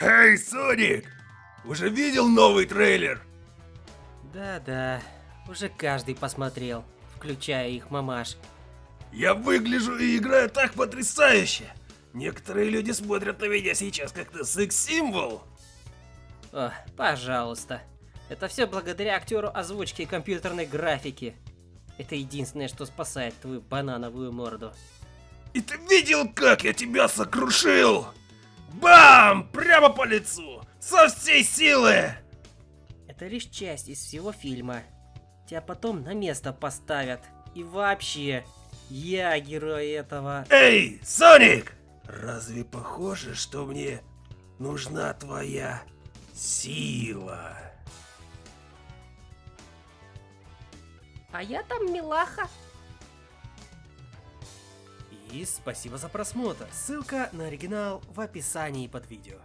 Эй, Соник! Уже видел новый трейлер? Да-да, уже каждый посмотрел, включая их мамаш. Я выгляжу и играю так потрясающе! Некоторые люди смотрят на меня сейчас как на секс-символ. О, пожалуйста. Это все благодаря актеру озвучки и компьютерной графики. Это единственное, что спасает твою банановую морду. И ты видел, как я тебя сокрушил? Бам! Прямо по лицу! Со всей силы! Это лишь часть из всего фильма. Тебя потом на место поставят. И вообще, я герой этого. Эй, Соник! Разве похоже, что мне нужна твоя сила? А я там милаха. И спасибо за просмотр. Ссылка на оригинал в описании под видео.